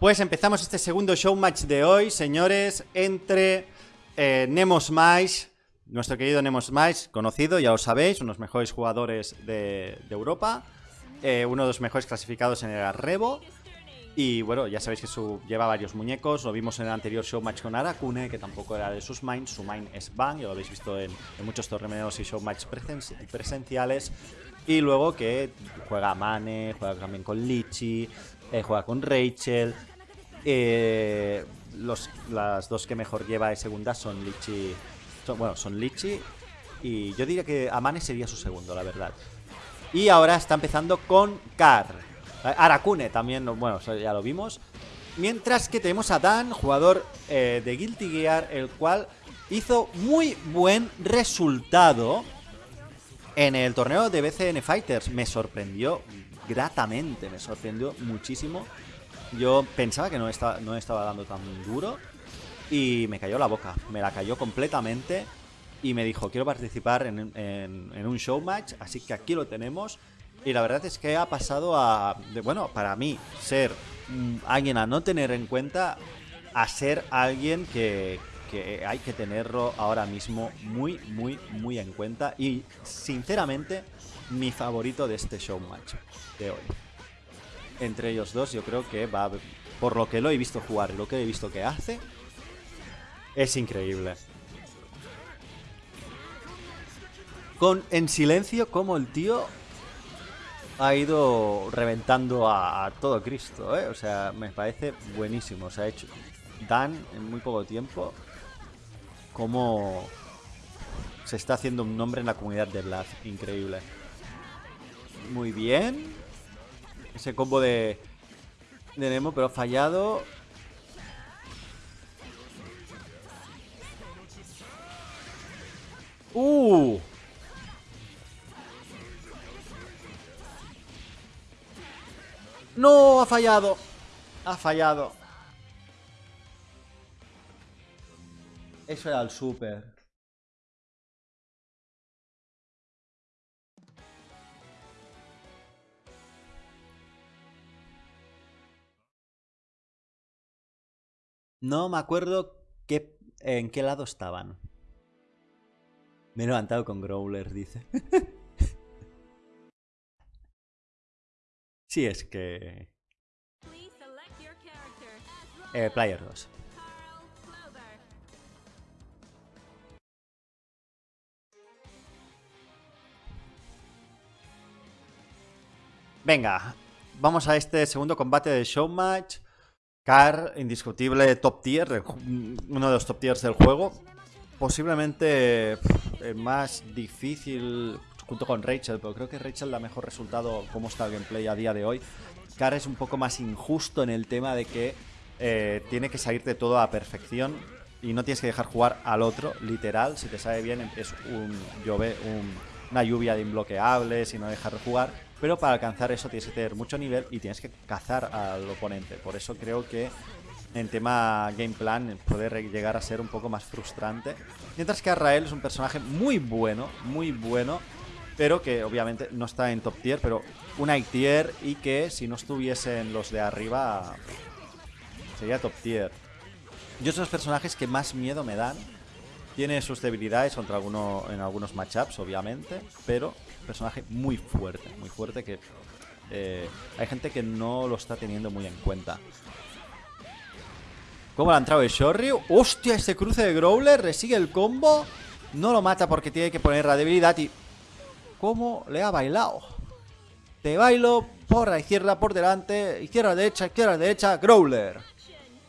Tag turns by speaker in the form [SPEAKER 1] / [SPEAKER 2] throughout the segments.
[SPEAKER 1] Pues empezamos este segundo show match de hoy, señores, entre eh, Nemo Smash, nuestro querido Nemo Smash, conocido, ya lo sabéis, uno de los mejores jugadores de, Europa, eh, uno de los mejores clasificados en el Arrebo. Y bueno, ya sabéis que su, lleva varios muñecos, lo vimos en el anterior show match con Arakune, que tampoco era de sus mains, su main es Bang, ya lo habéis visto en, muchos torneos y show match presen presenciales. Y luego que juega Mane, juega también con Lichi, eh, juega con Rachel. Eh, los, las dos que mejor lleva de segunda son Lichi. Bueno, son Lichi. Y yo diría que Amane sería su segundo, la verdad. Y ahora está empezando con Kar. Arakune también, bueno, ya lo vimos. Mientras que tenemos a Dan, jugador eh, de Guilty Gear, el cual hizo muy buen resultado en el torneo de BCN Fighters. Me sorprendió gratamente, me sorprendió muchísimo. Yo pensaba que no estaba, no estaba dando tan duro y me cayó la boca, me la cayó completamente y me dijo, quiero participar en, en, en un show match, así que aquí lo tenemos. Y la verdad es que ha pasado a, de, bueno, para mí, ser mm, alguien a no tener en cuenta, a ser alguien que, que hay que tenerlo ahora mismo muy, muy, muy en cuenta. Y sinceramente, mi favorito de este show match de hoy. Entre ellos dos, yo creo que va, por lo que lo he visto jugar lo que he visto que hace, es increíble. Con en silencio, como el tío ha ido reventando a, todo Cristo, ¿eh? O sea, me parece buenísimo. O sea, ha hecho Dan en muy poco tiempo como se está haciendo un nombre en la comunidad de Blast. Increíble. Muy bien. Ese combo de, de Nemo, pero fallado. ¡Uh! ¡No! Ha fallado. Ha fallado. Eso era el super. No me acuerdo qué, en qué lado estaban. Me he levantado con Growler, dice. sí, es que... Eh, player 2. Venga, vamos a este segundo combate de Showmatch. Car, indiscutible top tier, uno de los top tiers del juego. Posiblemente el más difícil junto con Rachel, pero creo que Rachel da mejor resultado como está el gameplay a día de hoy. Car es un poco más injusto en el tema de que eh, tiene que salirte todo a perfección y no tienes que dejar jugar al otro, literal. Si te sale bien, es un, llove, un, una lluvia de imbloqueables y no dejar de jugar. Pero para alcanzar eso tienes que tener mucho nivel y tienes que cazar al oponente. Por eso creo que en tema game plan puede llegar a ser un poco más frustrante. Mientras que Arrael es un personaje muy bueno, muy bueno, pero que obviamente no está en top tier, pero un high tier y que si no estuviesen los de arriba sería top tier. Yo son los personajes que más miedo me dan. Tiene sus debilidades contra alguno, en algunos matchups, obviamente, pero personaje muy fuerte, muy fuerte que eh, hay gente que no lo está teniendo muy en cuenta. ¿Cómo le ha entrado el Shoryu? ¡Hostia! Ese cruce de Growler resigue el combo. No lo mata porque tiene que poner la debilidad y... ¿Cómo le ha bailado? Te bailo por la izquierda, por delante, izquierda, derecha, izquierda, derecha, Growler.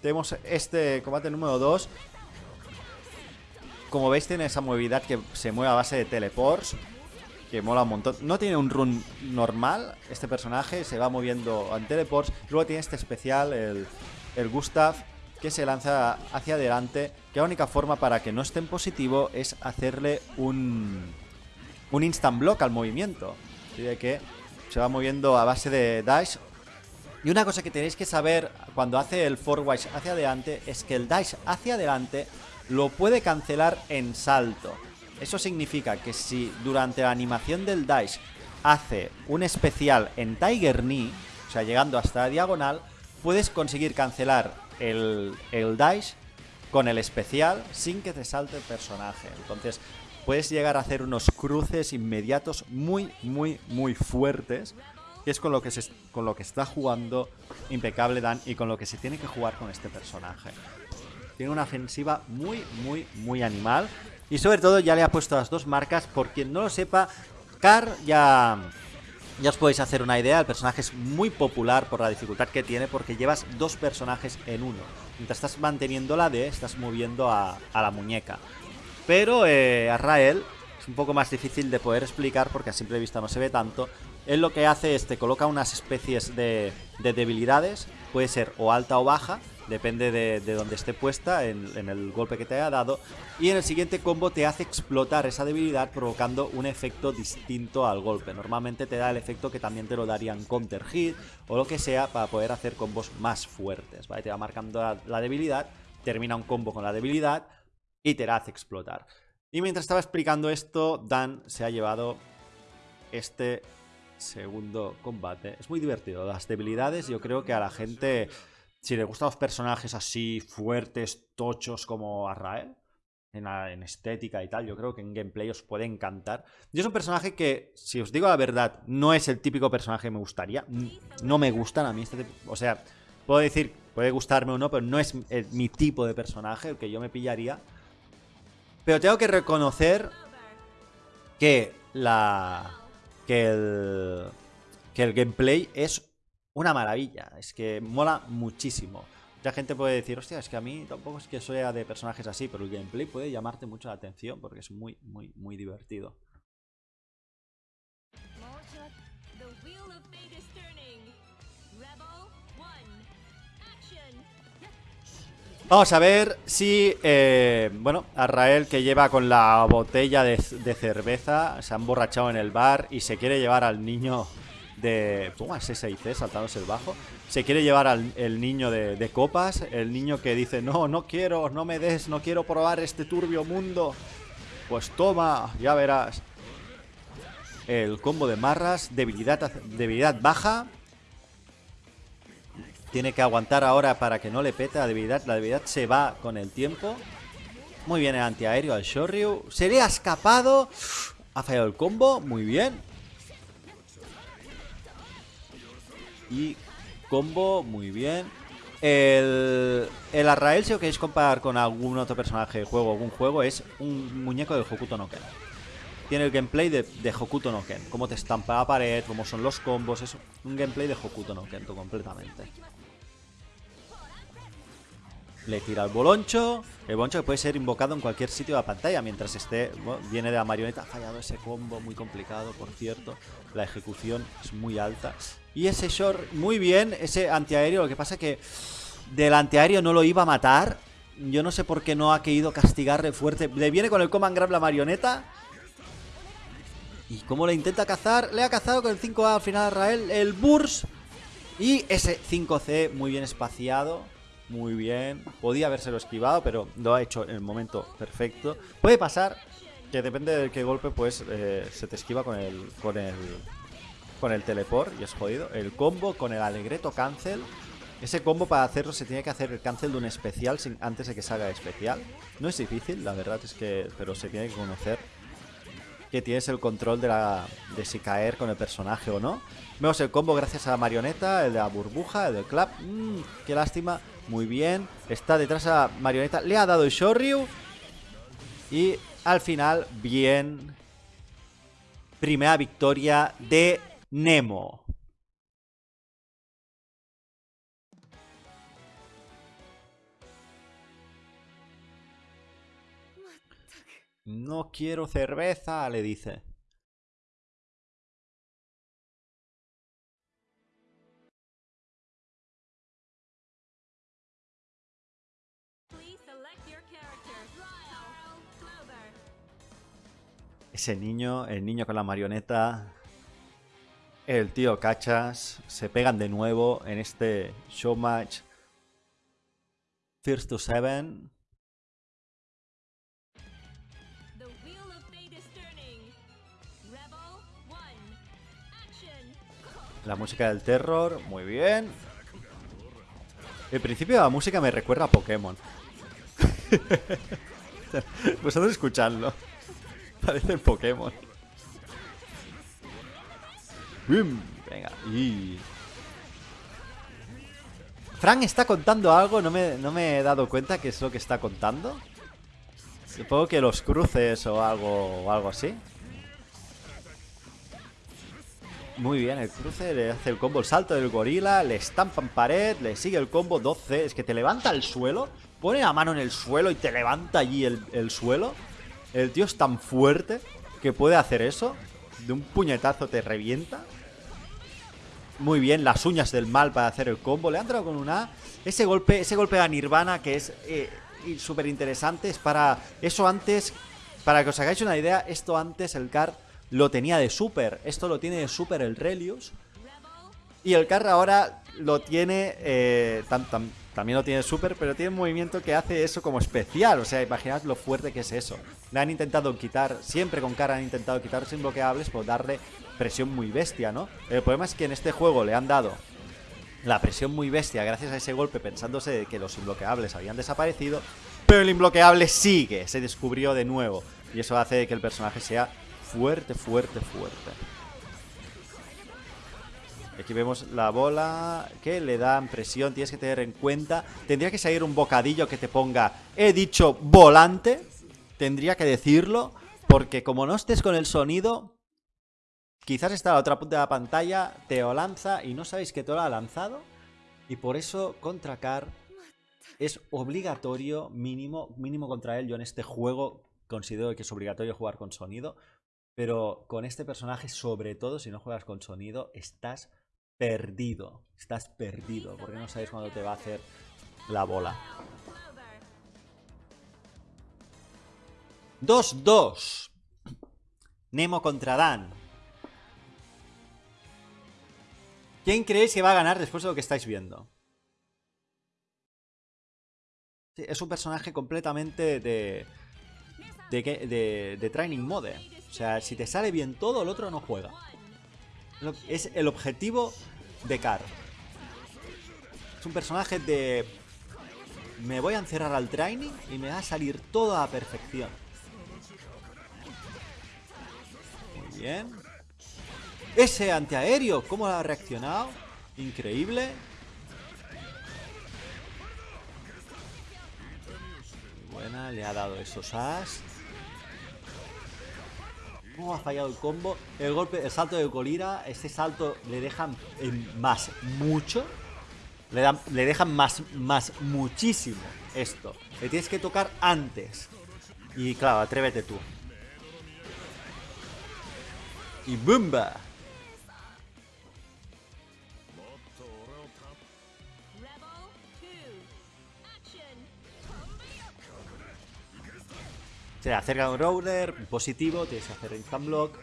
[SPEAKER 1] Tenemos este combate número 2. Como veis tiene esa movilidad que se mueve a base de teleports que mola un montón. No tiene un run normal, este personaje se va moviendo en teleports. Luego tiene este especial, el, el Gustav, que se lanza hacia adelante. Que la única forma para que no esté en positivo es hacerle un, un instant block al movimiento. De que se va moviendo a base de dash. Y una cosa que tenéis que saber cuando hace el forward hacia adelante es que el dash hacia adelante lo puede cancelar en salto. Eso significa que si durante la animación del Dice hace un especial en Tiger Knee, o sea, llegando hasta la diagonal, puedes conseguir cancelar el, el dash con el especial sin que te salte el personaje. Entonces puedes llegar a hacer unos cruces inmediatos muy, muy, muy fuertes. Que es con lo que, se, con lo que está jugando impecable Dan y con lo que se tiene que jugar con este personaje. Tiene una ofensiva muy, muy, muy animal. Y sobre todo ya le ha puesto las dos marcas. Por quien no lo sepa, Car ya... Ya os podéis hacer una idea, el personaje es muy popular por la dificultad que tiene porque llevas dos personajes en uno. Mientras estás manteniendo la D, estás moviendo a, la muñeca. Pero eh, a Rael es un poco más difícil de poder explicar porque a simple vista no se ve tanto. Él lo que hace es te coloca unas especies de, de debilidades, puede ser o alta o baja, depende de, de donde esté puesta en, el golpe que te haya dado. Y en el siguiente combo te hace explotar esa debilidad provocando un efecto distinto al golpe. Normalmente te da el efecto que también te lo darían counter hit o lo que sea para poder hacer combos más fuertes. Te va marcando la, debilidad, termina un combo con la debilidad y te la hace explotar. Y mientras estaba explicando esto, Dan se ha llevado este segundo combate. Es muy divertido. Las debilidades yo creo que a la gente si le gustan los personajes así fuertes, tochos como Arrael, en, estética y tal, yo creo que en gameplay os puede encantar. Yo es un personaje que, si os digo la verdad, no es el típico personaje que me gustaría. No me gustan a mí este O sea, puedo decir, puede gustarme o no, pero no es mi tipo de personaje el que yo me pillaría. Pero tengo que reconocer que la... que el... que el gameplay es una maravilla. Es que mola muchísimo. Mucha gente puede decir, hostia, es que a mí tampoco es que sea de personajes así, pero el gameplay puede llamarte mucho la atención porque es muy, muy, muy divertido. Vamos a ver si, eh, bueno, Arrael que lleva con la botella de, de cerveza, se ha emborrachado en el bar y se quiere llevar al niño de... ¿Cómo es ese C saltándose el bajo? Se quiere llevar al el niño de, copas, el niño que dice, no, no quiero, no me des, no quiero probar este turbio mundo. Pues toma, ya verás. El combo de marras, debilidad, debilidad baja. Tiene que aguantar ahora para que no le pete la debilidad. La debilidad se va con el tiempo. Muy bien el antiaéreo al Shoryu. Se le ha escapado. Ha fallado el combo. Muy bien. Y combo, muy bien. El, el Arrael, si lo queréis comparar con algún otro personaje de juego, algún juego, es un muñeco de Hokuto no Ken. Tiene el gameplay de, de Hokuto no Ken. Cómo te estampa la pared, cómo son los combos. Es un gameplay de Hokuto no Ken, completamente. Le tira el boloncho. El boloncho que puede ser invocado en cualquier sitio de la pantalla mientras esté. viene de la marioneta. Ha fallado ese combo, muy complicado, por cierto. La ejecución es muy alta. Y ese short, muy bien. Ese antiaéreo, lo que pasa que del antiaéreo no lo iba a matar. Yo no sé por qué no ha querido castigarle fuerte. Le viene con el command grab la marioneta. ¿Y cómo le intenta cazar? Le ha cazado con el 5A al final a Rael. El burst. Y ese 5C muy bien espaciado. Muy bien. Podía habérselo esquivado, pero lo ha hecho en el momento perfecto. Puede pasar que depende de qué golpe, pues eh, se te esquiva con el, con el, con el teleport y es jodido. El combo con el alegreto cancel. Ese combo para hacerlo se tiene que hacer el cancel de un especial sin, antes de que salga especial. No es difícil, la verdad es que... Pero se tiene que conocer que tienes el control de, la, de si caer con el personaje o no. Vemos el combo gracias a la marioneta, el de la burbuja, el del clap. Mmm, qué lástima. Muy bien. Está detrás a marioneta. Le ha dado el Shoryu. Y al final, bien. Primera victoria de Nemo. No quiero cerveza, le dice. Ese niño, el niño con la marioneta, el tío Cachas, se pegan de nuevo en este showmatch First to Seven. La música del terror, muy bien. El principio de la música me recuerda a Pokémon. Vosotros escuchadlo. Parece Pokémon. Venga. Y... Frank está contando algo, no me, no me he dado cuenta qué es lo que está contando. Supongo que los cruces o algo, o algo así. Muy bien, el cruce le hace el combo, el salto del gorila, le estampa en pared, le sigue el combo 12. Es que te levanta el suelo, pone la mano en el suelo y te levanta allí el suelo. El tío es tan fuerte que puede hacer eso. De un puñetazo te revienta. Muy bien, las uñas del mal para hacer el combo. Le ha entrado con una Ese golpe, ese golpe a Nirvana que es eh, súper interesante. Es para... Eso antes... Para que os hagáis una idea, esto antes el Car lo tenía de super. Esto lo tiene de super el Relius. Y el Car ahora lo tiene... Eh, también lo tiene super, pero tiene un movimiento que hace eso como especial. O sea, imaginad lo fuerte que es eso. Le han intentado quitar, siempre con cara han intentado quitar sin bloqueables por darle presión muy bestia, ¿no? El problema es que en este juego le han dado la presión muy bestia gracias a ese golpe pensándose que los imbloqueables habían desaparecido, pero el imbloqueable sigue, se descubrió de nuevo. Y eso hace que el personaje sea fuerte, fuerte, fuerte. Aquí vemos la bola que le dan presión, tienes que tener en cuenta. Tendría que salir un bocadillo que te ponga, he dicho volante. Tendría que decirlo, porque como no estés con el sonido, quizás está a la otra punta de la pantalla, te lo lanza y no sabéis que te lo ha lanzado. Y por eso contra Car es obligatorio, mínimo, mínimo contra él. Yo en este juego considero que es obligatorio jugar con sonido. Pero con este personaje, sobre todo si no juegas con sonido, estás perdido. Estás perdido porque no sabes cuándo te va a hacer la bola. 2-2. Nemo contra Dan. ¿Quién creéis que va a ganar después de lo que estáis viendo? es un personaje completamente de de, de, Training Mode. O sea, si te sale bien todo, el otro no juega. Es el objetivo de Car. Es un personaje de... Me voy a encerrar al training y me va a salir todo a perfección. Muy bien. Ese antiaéreo, ¿cómo ha reaccionado? Increíble. Buena, le ha dado esos as. ¿Cómo ha fallado el combo? El golpe, el salto de Colira, este salto le dejan más mucho. Le, dan, le dejan más, más muchísimo esto. Le tienes que tocar antes. Y claro, atrévete tú. Y ¡bumba! Se acerca un Rowler, positivo, tienes que hacer instant block.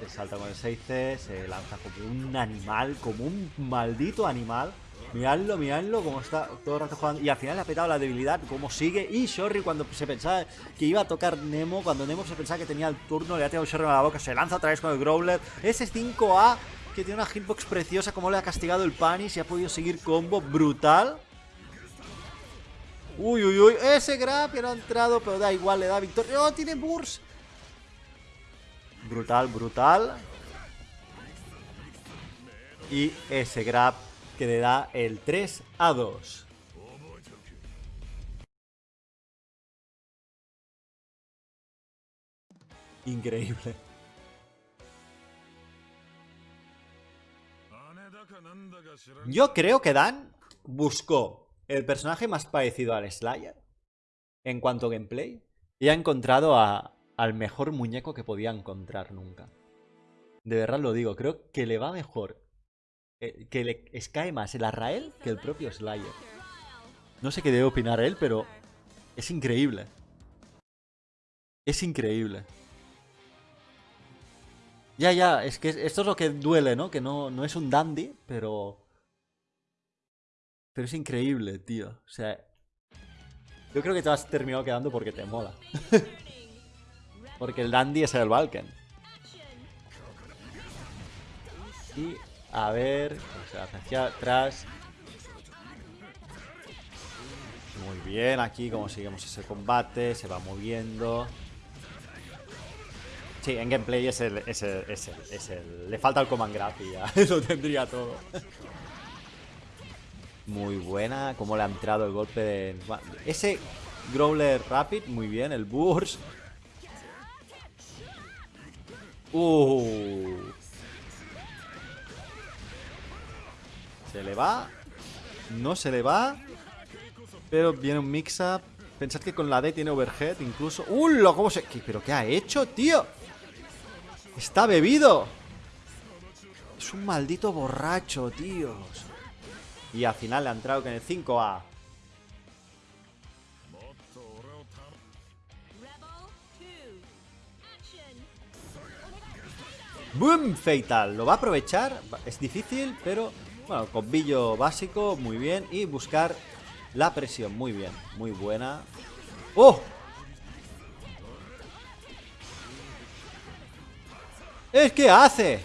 [SPEAKER 1] Se salta con el 6C, se lanza como un animal, como un maldito animal. Miradlo, miradlo, como está todo el rato jugando. Y al final le ha petado la debilidad, como sigue. Y Shorry cuando se pensaba que iba a tocar Nemo, cuando Nemo se pensaba que tenía el turno, le ha tirado Shorry a la boca, se lanza otra vez con el Growler. Ese 5A que tiene una hitbox preciosa, como le ha castigado el Panis y ha podido seguir combo brutal. Uy, uy, uy. Ese grab ya no ha entrado, pero da igual, le da victoria. ¡Oh, tiene burst! Brutal, brutal. Y ese grab que le da el 3 a 2. Increíble. Yo creo que Dan buscó el personaje más parecido al Slayer en cuanto a gameplay y ha encontrado al mejor muñeco que podía encontrar nunca. De verdad lo digo, creo que le va mejor, eh, que le cae más el Arrael que el propio Slayer. No sé qué debe opinar él, pero es increíble. Es increíble. Ya, ya, es que esto es lo que duele, ¿no? Que no, no es un dandy, pero pero es increíble, tío. O sea, yo creo que te has terminado quedando porque te mola. porque el dandy es el Balkan. Y a ver, o sea, hacia atrás. Muy bien, aquí como seguimos ese combate, se va moviendo. Sí, en gameplay es el, es el, es el, Le falta el command graph y ya lo tendría todo. Muy buena, como le ha entrado el golpe de... Ese Growler Rapid, muy bien, el Burst. Uh. Se le va. No se le va. Pero viene un mix-up. Pensad que con la D tiene overhead incluso. ¡Ulo! ¿Cómo se...? ¿Qué- ¿Pero qué ha hecho, tío? Está bebido. Es un maldito borracho, tíos. Y al final le ha entrado con el 5A.
[SPEAKER 2] Rebel 2. Action.
[SPEAKER 1] ¡Boom! Fatal. Lo va a aprovechar. Es difícil, pero... Bueno, combillo básico, muy bien. Y buscar la presión, muy bien. Muy buena. ¡Oh! ¿Es que hace?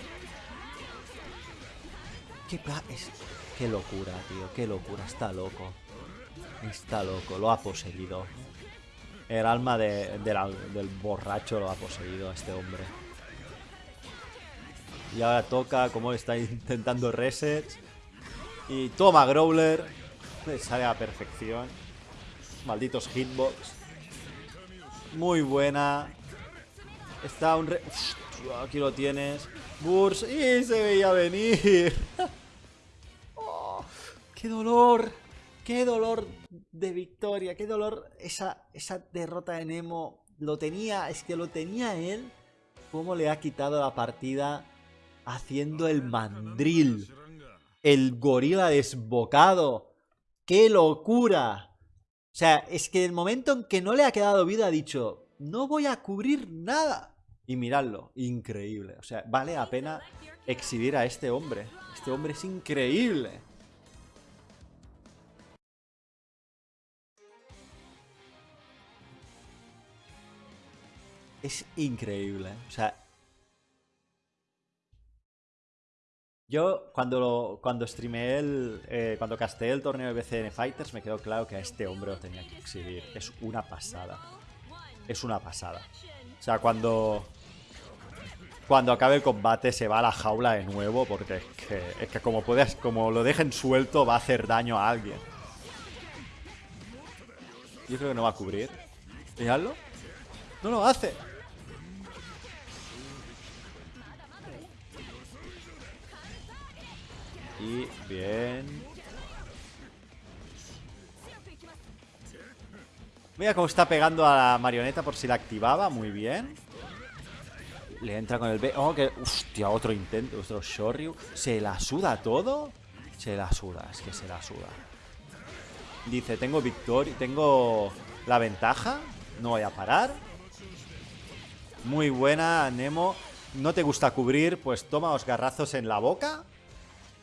[SPEAKER 1] ¿Qué, pla- es- qué locura, tío. Qué locura. Está loco. Está loco. Lo ha poseído. El alma del borracho lo ha poseído a este hombre. Y ahora toca como está intentando reset. Y toma Growler. Le sale a la perfección. Malditos hitbox. Muy buena. Está un re... Aquí lo tienes. Burst. Y se veía venir. ¡Qué dolor! ¡Qué dolor de victoria! ¡Qué dolor esa, esa derrota de Nemo! Lo tenía, es que lo tenía él. ¿Cómo le ha quitado la partida haciendo el mandril? El gorila desbocado. ¡Qué locura! O sea, es que el momento en que no le ha quedado vida ha dicho, no voy a cubrir nada. Y miradlo, increíble. O sea, vale la pena exhibir a este hombre. Este hombre es increíble. Es increíble. O sea. Yo cuando lo, cuando streameé el. eh, cuando casté el torneo de BCN Fighters me quedó claro que a este hombre lo tenía que exhibir. Es una pasada. Es una pasada. O sea, cuando. Cuando acabe el combate se va a la jaula de nuevo. Porque es que, es que como puedes, como lo dejen suelto, va a hacer daño a alguien. Yo creo que no va a cubrir. Miradlo. No lo hace. Y bien. Mira cómo está pegando a la marioneta por si la activaba. Muy bien. Le entra con el B. Oh, que. Hostia, otro intento. Otro Shoryu. ¿Se la suda todo? Se la suda, es que se la suda. Dice, tengo victoria. Tengo la ventaja. No voy a parar. Muy buena, Nemo. No te gusta cubrir, pues toma los garrazos en la boca.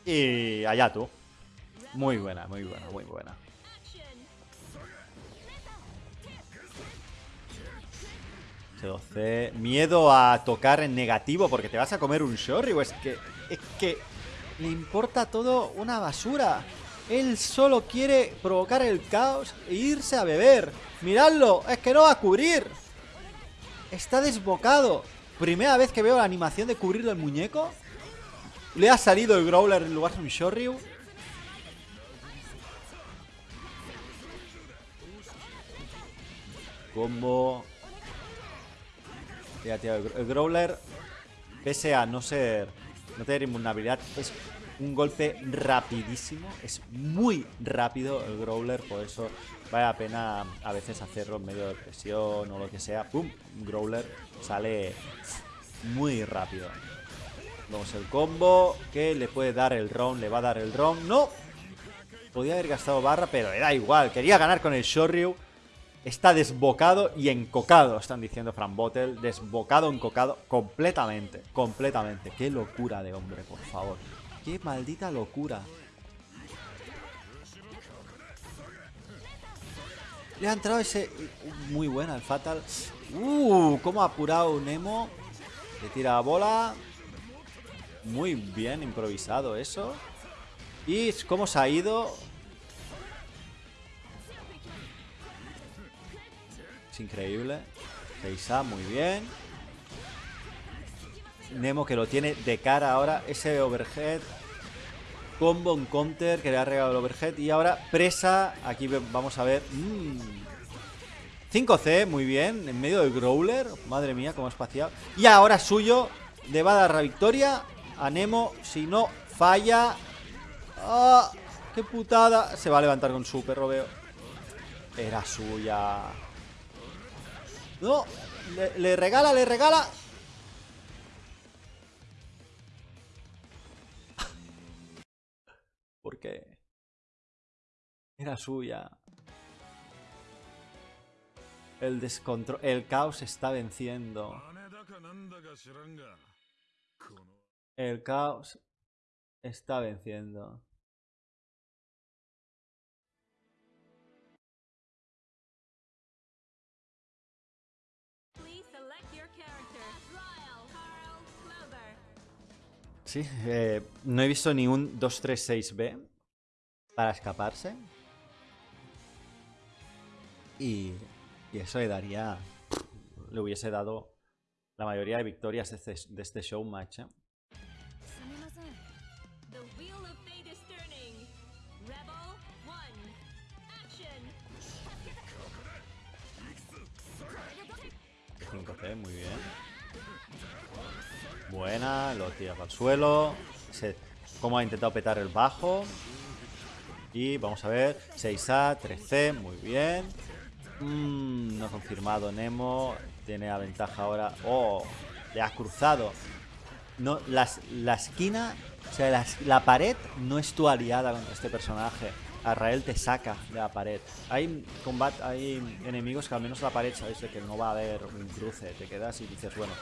[SPEAKER 1] Y allá tú. Muy buena, muy buena, muy buena. C12. Miedo a tocar en negativo porque te vas a comer un Shoryu. Es que. Es que. Le importa todo una basura. Él solo quiere provocar el caos e irse a beber. Miradlo, es que no va a cubrir. Está desbocado. Primera vez que veo la animación de cubrir el muñeco. Le ha salido el Growler en lugar de un Shoryu. Combo. Tío, el gr- el Growler, pese a no ser. No tener invulnerabilidad, es un golpe rapidísimo. Es muy rápido el Growler, por eso vale la pena a veces hacerlo en medio de presión o lo que sea. ¡Pum! Growler sale muy rápido. Vamos el combo que le puede dar el round, le va a dar el round. ¡No! Podía haber gastado barra, pero le da igual. Quería ganar con el Shoryu. Está desbocado y encocado, están diciendo Fran Bottle. Desbocado, encocado, completamente, completamente. Qué locura de hombre, por favor. Qué maldita locura. Le ha entrado ese... Muy buena el Fatal. Uh, cómo ha apurado Nemo. Le tira la bola. Muy bien improvisado eso. Y cómo se ha ido. increíble. Seisa, muy bien. Nemo que lo tiene de cara ahora. Ese overhead. Combo, un counter que le ha regalado el overhead. Y ahora presa. Aquí vamos a ver. Mm. 5C, muy bien. En medio del Growler. Madre mía, cómo espaciado. Y ahora suyo. Le va a dar la victoria a Nemo. Si no falla. ¡Ah! ¡Qué putada! Se va a levantar con super, lo veo. Era suya. No. Le, le regala, le regala. ¿Por qué? Era suya. El descontrol. El caos está venciendo. El caos está venciendo. Sí, eh, no he visto ni un 236B para escaparse. Y, eso le daría... Le hubiese dado la mayoría de victorias de este, de este. 5C, muy bien. Buena, lo tira para el suelo. Se, cómo ha intentado petar el bajo. Y vamos a ver. 6A, 3C, muy bien. Mm, no confirmado Nemo. Tiene la ventaja ahora. Oh, le ha cruzado. No, la esquina, o sea, la pared no es tu aliada contra este personaje. Arrael te saca de la pared. Hay combat, hay enemigos que al menos la pared sabes de que no va a haber un cruce. Te quedas y dices, bueno,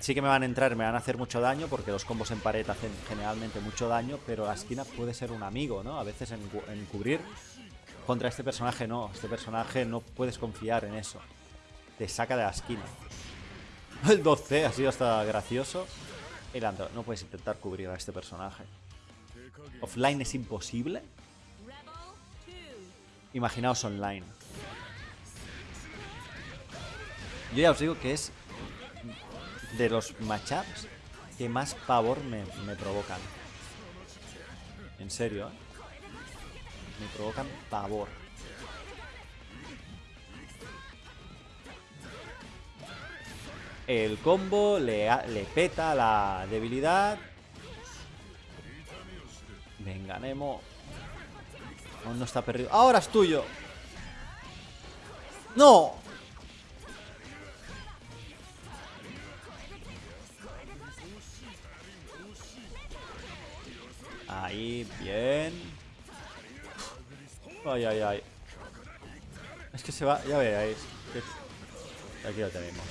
[SPEAKER 1] sí que me van a entrar, me van a hacer mucho daño porque los combos en pared hacen generalmente mucho daño, pero la esquina puede ser un amigo, ¿no? A veces en, cu- en cubrir contra este personaje no. Este personaje no puedes confiar en eso. Te saca de la esquina. El 12 ha sido hasta gracioso. Leandro, no puedes intentar cubrir a este personaje. Offline es imposible. Imaginaos online. Yo ya os digo que es de los matchups que más pavor me, me provocan. En serio, ¿eh? Me provocan pavor. El combo le, le peta la debilidad. Venga, Nemo. No está perdido. ¡Ahora es tuyo! ¡No! Ahí, bien. Ay, ay, ay. Es que se va, ya que- Aquí lo tenemos.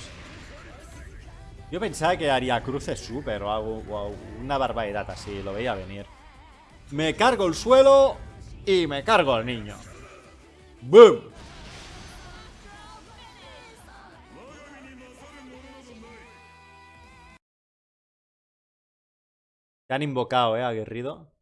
[SPEAKER 1] Yo pensaba que haría cruces super o algo, una barbaridad así, lo veía venir. Me cargo el suelo y me cargo al niño. ¡Boom! Te han invocado, eh, aguerrido.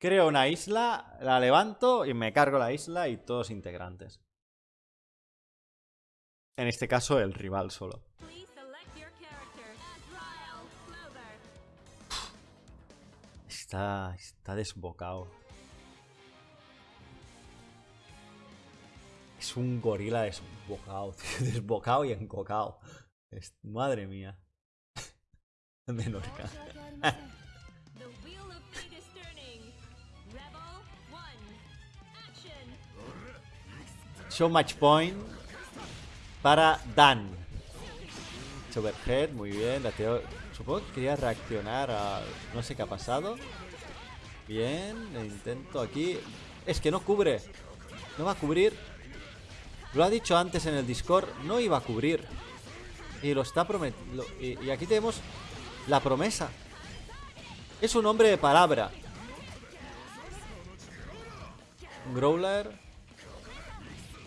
[SPEAKER 1] Creo una isla, la levanto y me cargo la isla y todos integrantes. En este caso, el rival solo. Está, está desbocado. Es un gorila desbocado, tío, desbocado y encocado. Es- madre mía. Menorca. Show match point para Dan. Overhead, muy bien. la Supongo que quería reaccionar a... No sé qué ha pasado. Bien, intento aquí. Es que no cubre. No va a cubrir. Lo ha dicho antes en el Discord. No iba a cubrir. Y lo está prometiendo. Y, aquí tenemos la promesa. Es un hombre de palabra. Growler.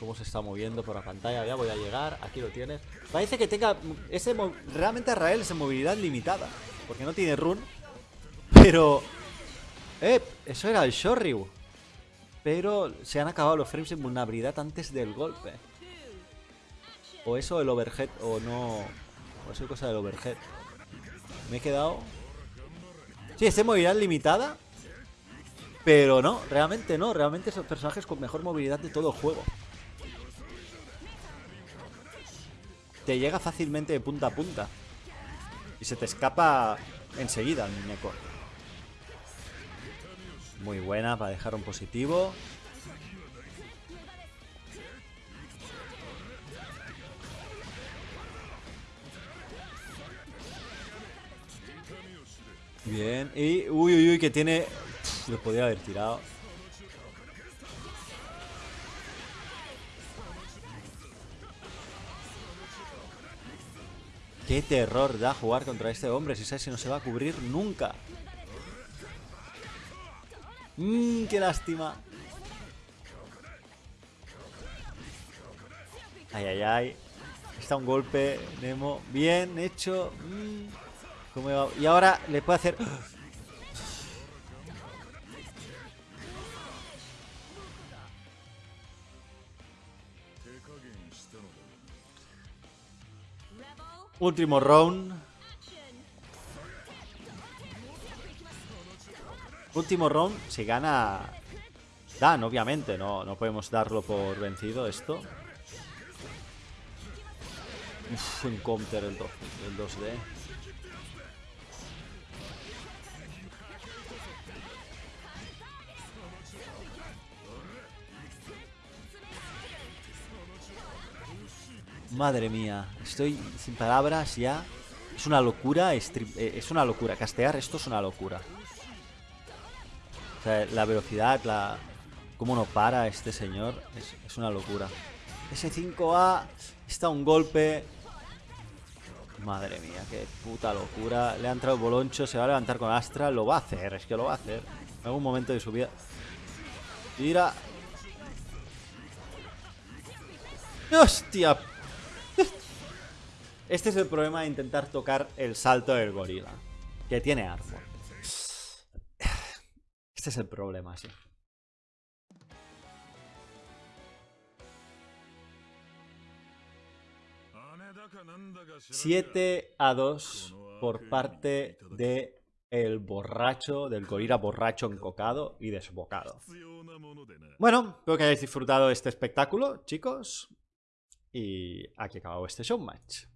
[SPEAKER 1] Cómo se está moviendo por la pantalla. Ya voy a llegar. Aquí lo tienes. Parece que tenga. Ese realmente Arrael es en movilidad limitada. Porque no tiene run. Pero. ¡Eh! Eso era el Shoryu. Pero se han acabado los frames de vulnerabilidad antes del golpe. O eso el overhead, o no. O eso es cosa del overhead. Me he quedado. Sí, este movilidad limitada. Pero no, realmente no. Realmente son personajes con mejor movilidad de todo el juego. Te llega fácilmente de punta a punta. Y se te escapa enseguida el muñeco. Muy buena para dejar un positivo. Bien. Y. Uy, uy, uy, que tiene. Lo podía haber tirado. Qué terror da jugar contra este hombre. Si sabes si no se va a cubrir nunca. Mmm, qué lástima. Ay, ay, ay. Está un golpe, Nemo. Bien hecho. Mm. ¿Cómo? Y ahora le puede hacer... Último round. Último round. Si gana... Dan, obviamente. No, no podemos darlo por vencido esto. Un counter el, el 2D. Madre mía, estoy sin palabras ya. Es una locura, eh, es una locura. Castear esto es una locura. O sea, la velocidad, la cómo no para este señor, es, una locura. Ese 5A está un golpe. Madre mía, qué puta locura. Le ha entrado boloncho, se va a levantar con Astra. Lo va a hacer, es que lo va a hacer. En algún momento de su vida. Tira. ¡Hostia! Este es el problema de intentar tocar el salto del gorila, que tiene armor. Este es el problema, sí. Siete a 2 por parte de el borracho, del gorila borracho encocado y desbocado. Bueno, espero que hayáis disfrutado este espectáculo, chicos. Y aquí acabó este showmatch.